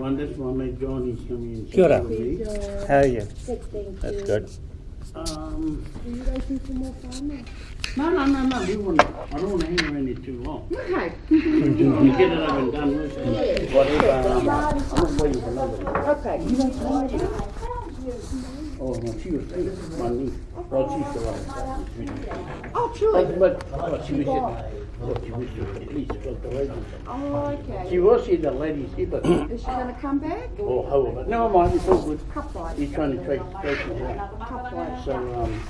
one, that's my mate Johnny's coming in. Kia ora. How are you? Good, thank That's you. good. Um, Are you guys need some more time? no, no, no, no, we want, I don't wanna hang around here too long. Okay. You get it over and done with, and whatever, um, I'm waiting for nobody. Okay. You guys ready? Oh, no, she was, my niece, well, she's the one. Oh, truly? But, but, but she was, at- what, she was at the police, the ladies. Oh, She was here, the ladies here, Is she gonna come back? oh, hold on, never mind, it's all good. Cup. He's trying to trace, trace out. So, um,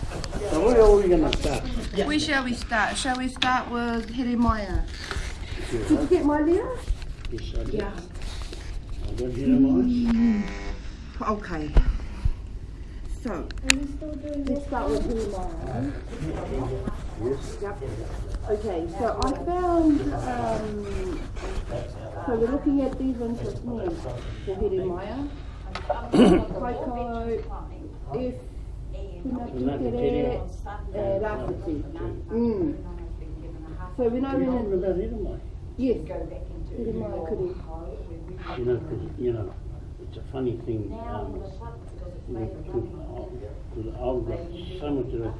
so where are we gonna start? Where shall we start? Shall we start with Jeremiah? Did you get my letter? Yes, I did. Yeah. I got here mine. Okay. So, let's start with Jeremiah. Yep. Okay, so I found, um, so we're looking at these ones with me for Jeremiah. Kaiko, if, and Rafiti. Mm. So We're talking in, about it, am I? yes, Jeremiah Kuri. You know, 'cause, you know, it's a funny thing, um, because I've got so much of it,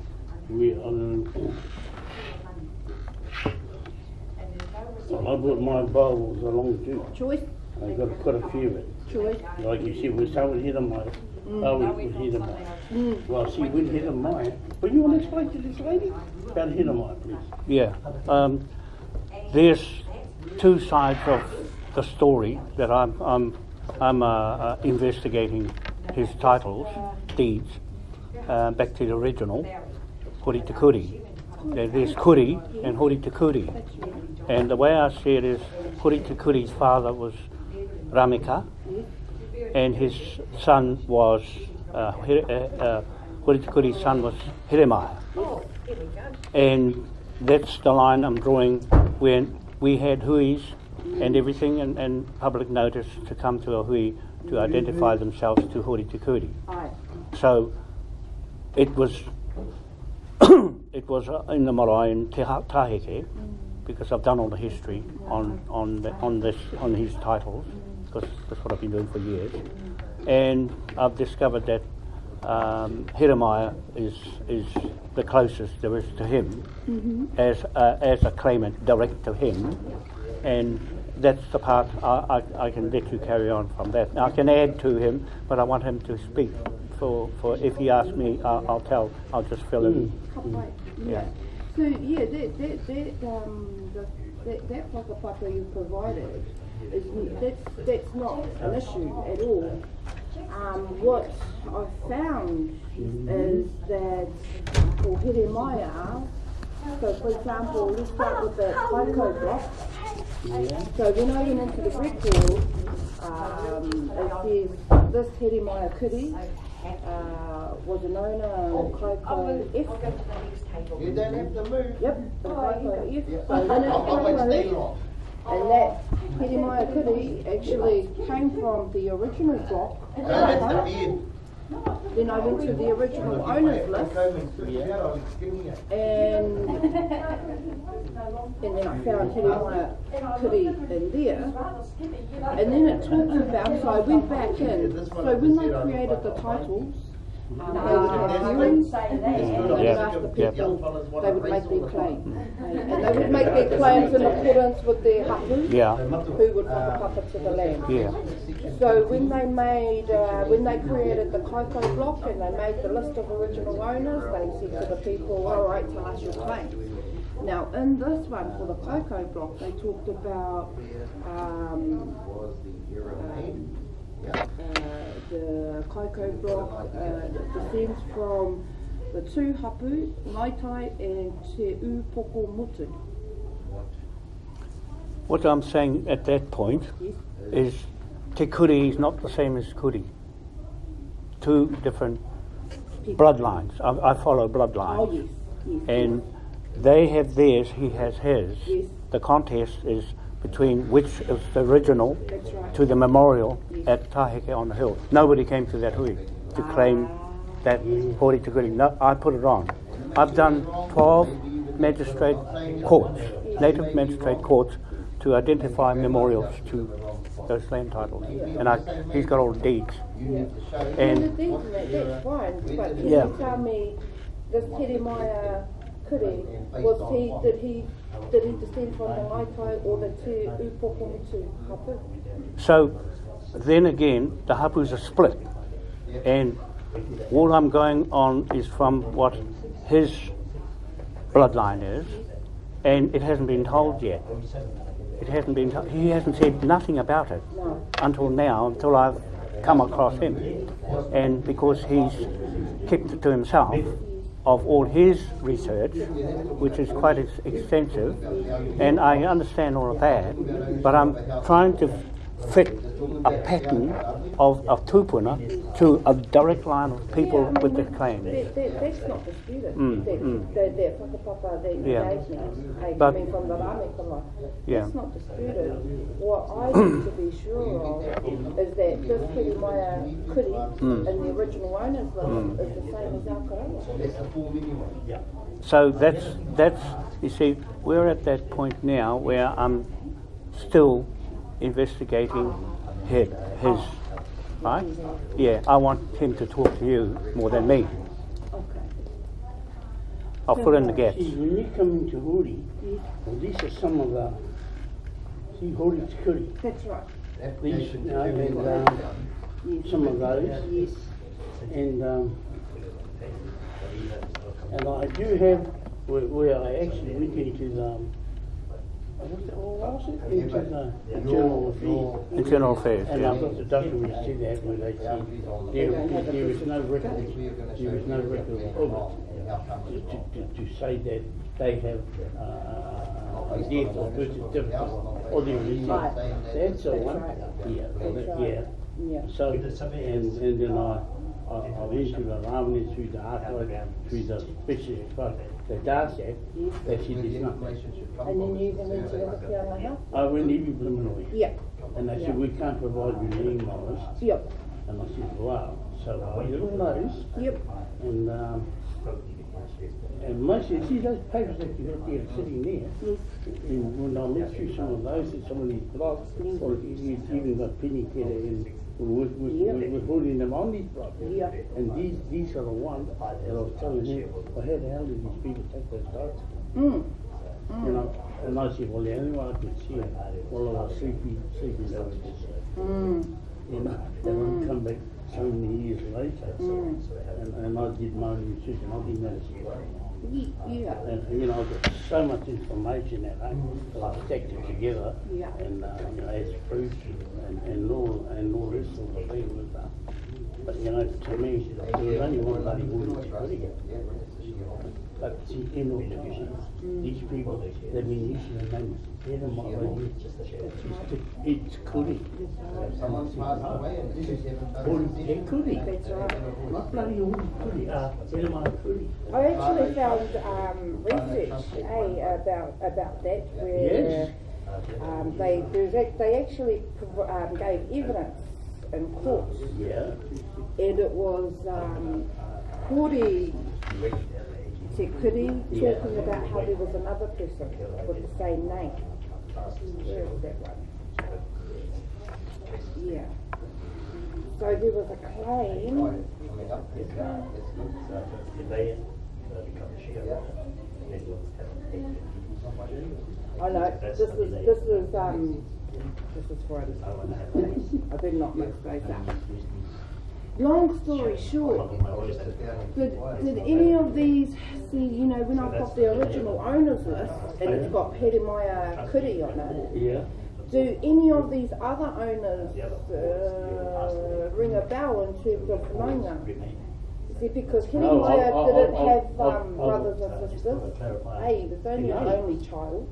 we, I don't I brought my Bibles along too. Choice, I got to quite a few of it. choice. Like you said, we start with Hidamai. Oh, we with Hidamai. Well, see, with Hidamai, but you want to explain to this lady about Hidamai, please? Yeah. Um, there's two sides of the story that I'm, I'm, I'm uh, uh, investigating his titles, deeds, uh, back to the original, Hori Te Kuri. There- There's Kuri and Hori Te Kuri. And the way I see it is Hori Te Kuri's father was Ramika, and his son was, uh, uh, uh, Hori Te Kuri's son was Hiremaya. And that's the line I'm drawing when we had huis and everything and, and public notice to come to a hui to identify themselves to Hori Te Kuri. So it was it was uh, in the marae in Te Ha- Taheke because I've done all the history on on the, on this on his titles because that's what I've been doing for years, and I've discovered that um, Jeremiah is is the closest there is to him as a, as a claimant direct to him, and that's the part I, I, I can let you carry on from that. Now, I can add to him, but I want him to speak. For, for if he asks me, I'll, I'll tell. I'll just fill in. Cup fight. Yeah. So yeah, that that that um the, that that whakapapa you provided is that's that's not an issue at all. Um, what I found is that for Jeremiah, so for example, let's start with the Kaiko block. So when I went into the record, um, it says this Jeremiah Kuri uh, was an owner of Kaiko F. You don't have to move. Yep, the Kaiko F. Yeah. So when it I'll wait stay and that Jeremiah Kuri actually came from the original block. No, that's the beard. Then I went to the original owners list and and then I found Jeremiah Kuri in there. And then it talks about, so I went back in, so when they created the titles, um, they would Yeah, the they would make their claim. And they would make their claims in accordance with their hapu, Yeah. who would whakapapa to the land. Yeah. So when they made, uh, when they created the Kaiko block and they made the list of original owners, they said to the people, all right, tell us your claim. Now, in this one, for the Kaiko block, they talked about, um, um, uh, the Kaiko block, uh, descends from the two hapu, Ngaitai and Te Upoko Mutu. What I'm saying at that point Yes. is Te Kuri is not the same as Kuri. Two different bloodlines. I, I follow bloodlines. Oh, yes, yes. And they have theirs, he has his. The contest is between which is the original right. to the memorial at Taheke on the hill. Nobody came to that hui to claim that Hori Te Kuri. No, I put it on. I've done 12 magistrate courts, native magistrate courts, to identify memorials to those land titles, and I, he's got all the deeds. And the And is that, that's fine, but can Yeah. you tell me, this Was he, did he, did he descend from the Maitai or the Te Hapu? so, then again, the hapus are split, and all I'm going on is from what his bloodline is, and it hasn't been told yet. It hasn't been. To- he hasn't said nothing about it No. until now, until I've come across him, and because he's kept it to himself of all his research, which is quite ex- extensive, and I understand all of that, but I'm trying to fit a pattern of a tupuna to a direct line of people Yeah, I mean, with the claim. clan. That, that, that's not disputed, Mm, that, mm. that, that whakapapa you Yeah. But- coming from the Rame Kama, Yeah. that's not disputed. What I need to be sure of is that this Teremaya Kuri Mm. in the original owners list is the same as our Karanga. That's the full minimum. So that's that's you see, we're at that point now where I'm still investigating his, his right? Yeah, I want him to talk to you more than me. Okay. I'll fill in the gaps. See, when you come into Hori, well, these are some of the, see, Hori's Kuri. That's right. These, Application you know, and, to um, some of those. Yes. And, um, and I do have, where, where I actually went into the, Internal Affairs. Internal affairs. And Yeah. I've got the document that said that where they said there, there is no record, there is no record of it to, to, to say that they have, uh, a death or birth certificate or their release. Right. That's a That's one, right. yeah, well, That's that- right. yeah. Yeah. So, and, and then I, I, I went to the Ramani through the archive, through the special, but the Darsak, that she did not. And then you even went to the Whitianga House? I went even preliminary. Yeah. And they said, we can't provide you the emails. Yep. And I said, wow. So I did all those. Yep. And, um, and most of, see those papers that you got there sitting there, Yes. and when I looked through some of those and some of these blocks, or you you even got Penny Keller and Yeah. with, with holding them on these blocks. Yeah. And these, these are the ones that I was telling him, well, how the hell did these people take those documents? Mm. You know, and I said, well, the only one I could see, well, I was sleepy, sleepy over this. Mm. You know, and I come back so many years later, Mm. and, and I did my own research, and I didn't know Yeah. And, you know, I've so much information that I, I stacked it together, Yeah. and, uh, you know, as proof, and, and all, and all this sort of thing with, uh, but, you know, to me, there was only one bloody woman to put it. Bhakti innovations. Mm. These people, the Venetian men, it's curry. Someone's passed away and this is even better. Curry. Not bloody old curry, uh, curry. I actually found um, research eh, about, about that where yes. um, they, they actually um, gave evidence in court. Yeah. And it was um, 40 said, could he, talking about how there was another person with the same name. Yeah. So there was a claim. I know. this is, this is, um, this is for others. I did not mix those up. Long story short, did, did any of these, see, you know, when I've got the original owners list, and it's got Peremaya Kuri on it, Yeah. do any of these other owners, uh, ring a bell in terms of Maunga? See, because No, I'll- I'll- didn't I'll- have, I'll- um, I'll- brothers and sisters. Hey, he was only an only child.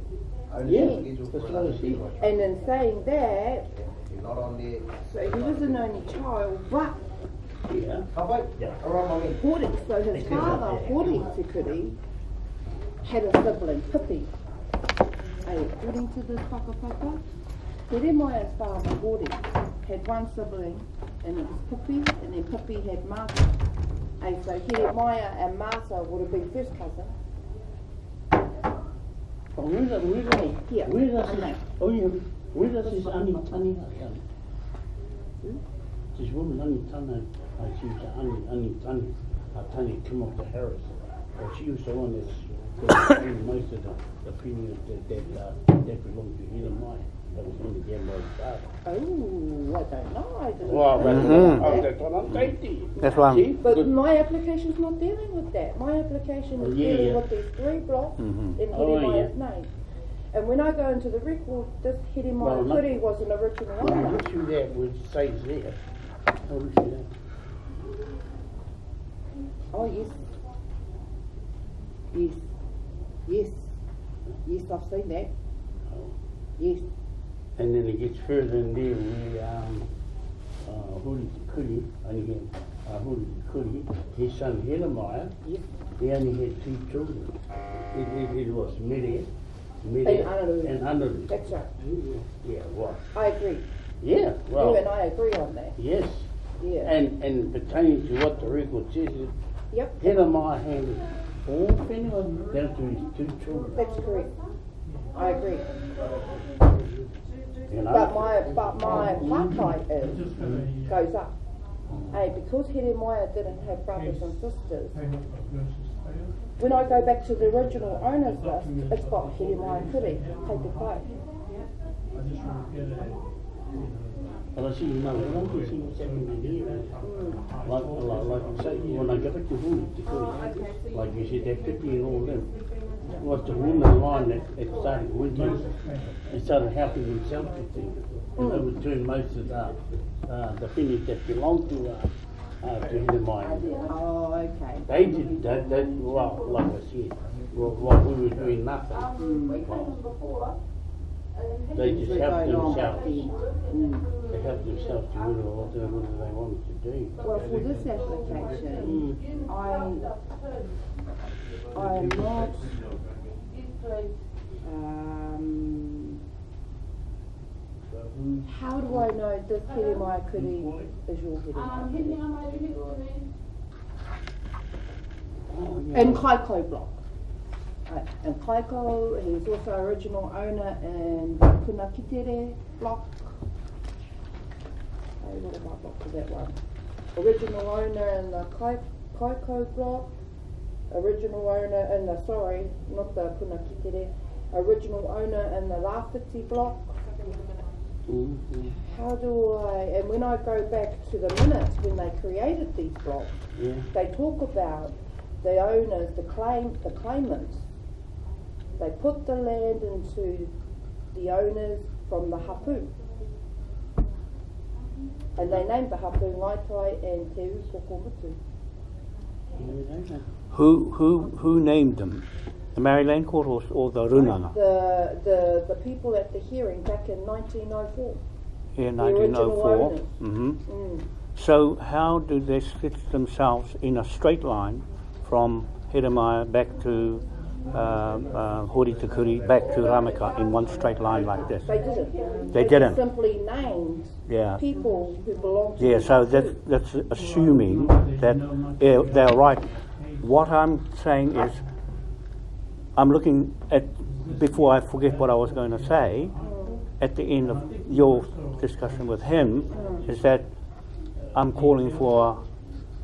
Only Yeah, scheduled that's for what I another see. two. And in saying that, You're not on there. so he was an only child, but Yeah. Come on, around my way. Hori, so his father, Hori Tikuri, had a sibling, Pippi. Hey, according to this whakapapa, Teremaya's father, Hori, had one sibling, and it was Pippi, and then Pippi had Martha. Hey, so Teremaya and Martha would have been first cousin. But where's the, where's the, Here, where's the, I know. oh, yeah, Where does this Annie Tani come? This woman Annie Tani, I see the Annie, Annie Tani, uh, Tani come up to Harris. Well, she was the one that's, that owned most of the, the premium that, that, uh, that belonged to Hina Mai. That was on the Gamboa father. Oh, I don't know. I didn't Well, that's, Mhm. oh, that's what I'm saying. That's why I'm- But Good. my application's not dealing with that. My application is Oh, yeah, dealing yeah. with these three blocks Mhm. in Oh, Hidemaya's name. And when I go into the record, this Well, Hidemaya look- Kuri was an original When you owner. look through that, which says there, oh, look through that. Yes. Yes. Yes. Yes, I've seen that. Oh. Yes. And then it gets further in there where, um, uh, Huri Kuri, only had, uh, Huri Kuri, his son Hellemeier, Yes. he only had two children. It, it, it was Mede, Mede. And Anaru. And Anaru. That's right. Yeah, well, I agree. Yeah, you and I agree on that. yes. Yeah. And, and pertaining to what the record says, is yep. Hellemeier handed all Finland down to his two children. That's correct. I agree. You know? But my but my papai is goes up. Hey, because Hidemaya didn't have brothers and sisters, when I go back to the original owners list, it's got Hidemaya Kuri, take the quote. And I see, you know, when I can see what's happening here, like, you say, when I go back to Huli, to Kuri, like you said, that fifty and all them, was the woman line that, that started winking, and started helping themselves with things. And they would turn most of the, uh, the finish that belonged to, uh, uh, to the mine. Oh, okay. They did, that, that, well, like I said, well, while we were doing nothing, well, they just We're helped going themselves. with the- mm. They helped themselves to win what they, what wanted to do. Well, for this application, I, I'm not, um, how do I know this Hidemaya Kuri is your Hidemaya Kuri? Oh, yeah. In Kaiko block. Uh, in Kaiko, he's also original owner in Punakitere block. Oh, what about block for that one? Original owner in the Kai, Kaiko block. Original owner in the, sorry, not the Punakitere. Original owner in the Lafiti block. Mhm. How do I, and when I go back to the minutes when they created these blocks, Yeah. they talk about the owners, the claim, the claimants. They put the land into the owners from the hapu. And they named the hapu Ngaitai and Te Ukokomutu. Yeah, know. Who, who, who named them? The Maryland Court or, or the Runanga? The, the, the people at the hearing back in 1904. In the original 1904. owners. hmm Mm. So how do they sit themselves in a straight line from Hidemaya back to uh, uh, Hori Tukuri, back to Ramaka in one straight line like this? They didn't. They didn't. simply named Yeah. people who belonged to Yeah, so that's, that's assuming that they're right. What I'm saying is, I'm looking at, before I forget what I was going to say, at the end of your discussion with him, is that I'm calling for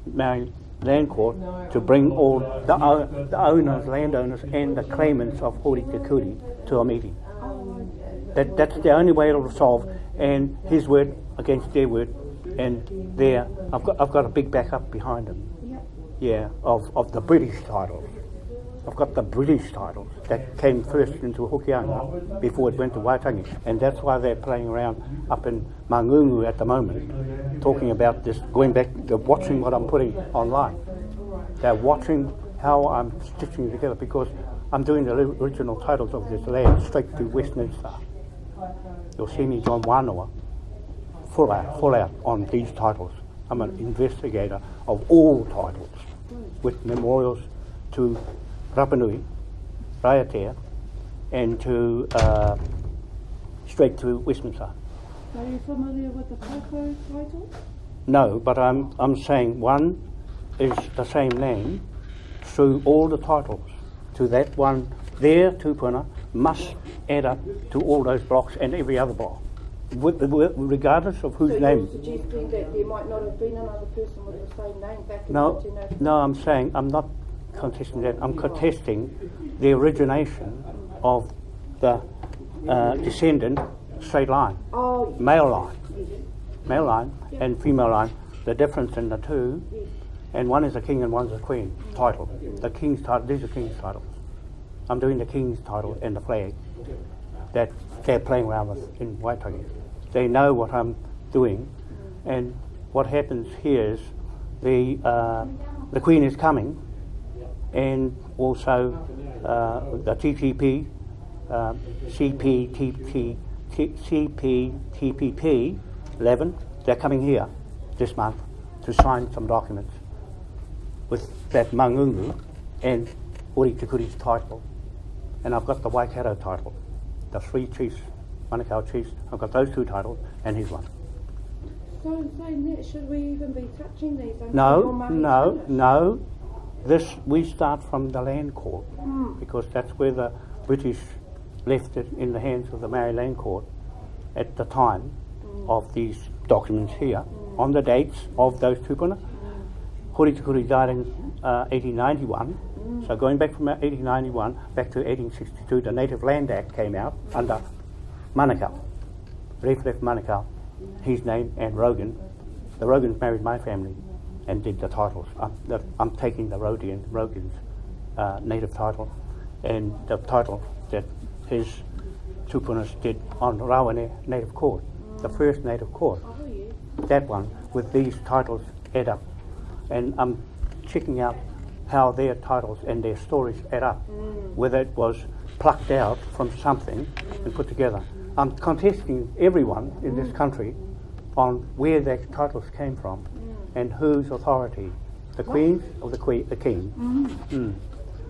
Maori Land Court to bring all the, o- the owners, landowners, and the claimants of Hori Kuri to a meeting. That, that's the only way it'll solve, and his word against their word, and there, I've got, I've got a big backup behind him. Yeah, of, of the British titles. I've got the British titles that came first into Hokianga before it went to Waitangi, and that's why they're playing around up in Mangungu at the moment, talking about this, going back, they're watching what I'm putting online. They're watching how I'm stitching it together because I'm doing the original titles of this land straight to Westminster. You'll see me John Wanoa, full out, full out on these titles. I'm an investigator of all titles with memorials to Rapanui, Raiatea, and to uh, straight to Westminster. Are you familiar with the Kaiko title? No, but I'm, I'm saying one is the same name through all the titles. To that one there, Tupuna, must add up to all those blocks and every other block, with, with, regardless of whose So name. suggesting that there might not have been another person with the same name back in No, 1903? no, I'm saying I'm not contesting that. I'm contesting the origination of the uh, descendant straight line, Oh, male line, male line and female line. The difference in the two, and one is a king and one's a queen title. The king's title. These are king's titles. I'm doing the king's title and the flag that they're playing around with in Waitangi. They know what I'm doing, and what happens here is the uh, the Queen is coming, and also uh, the TTP, uh, CPTP, CPTPP 11. They're coming here this month to sign some documents with that Mangungu and Uri Tukuri's title. And I've got the Waikato title, the three chiefs, Manukau chiefs. I've got those two titles and his one. So in saying that, should we even be touching these No, no, no. This we start from the land court hmm. because that's where the British left it in the hands of the Maori Land Court at the time hmm. of these documents here hmm. on the dates of those tupuna. Hori Tukuri died in uh, 1891. So going back from 1891 back to 1862, the Native Land Act came out under Manukau. Reef Manukau, his name and Rogan. The Rogans married my family and did the titles. I'm, the, I'm taking the Rodian, Rogan's uh, native title and the title that his tupunas did on Rawene Native Court, the first native court that one with these titles add up. And I'm checking out how their titles and their stories add up, whether it was plucked out from something and put together. I'm contesting everyone in this country on where their titles came from and whose authority, the Queen's or the Queen, the King. Mm.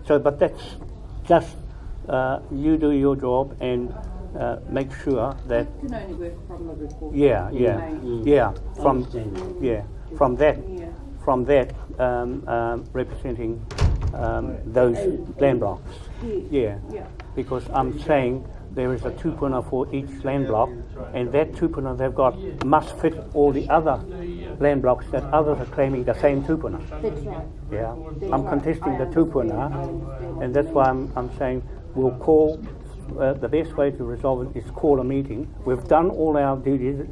So, but that's just uh, you do your job and uh, make sure that Can only work from the report. yeah, yeah, Right. yeah. From yeah, from that, from that, um, um, representing um, those land blocks. Yeah, Yeah. because I'm saying there is a tupuna for each land block, and that tupuna they've got must fit all the other land blocks that others are claiming the same 2.0. That's right. Yeah, I'm contesting the understand. tupuna, and that's why I'm, I'm saying we'll call. Uh, the best way to resolve it is call a meeting. We've done all our due diligence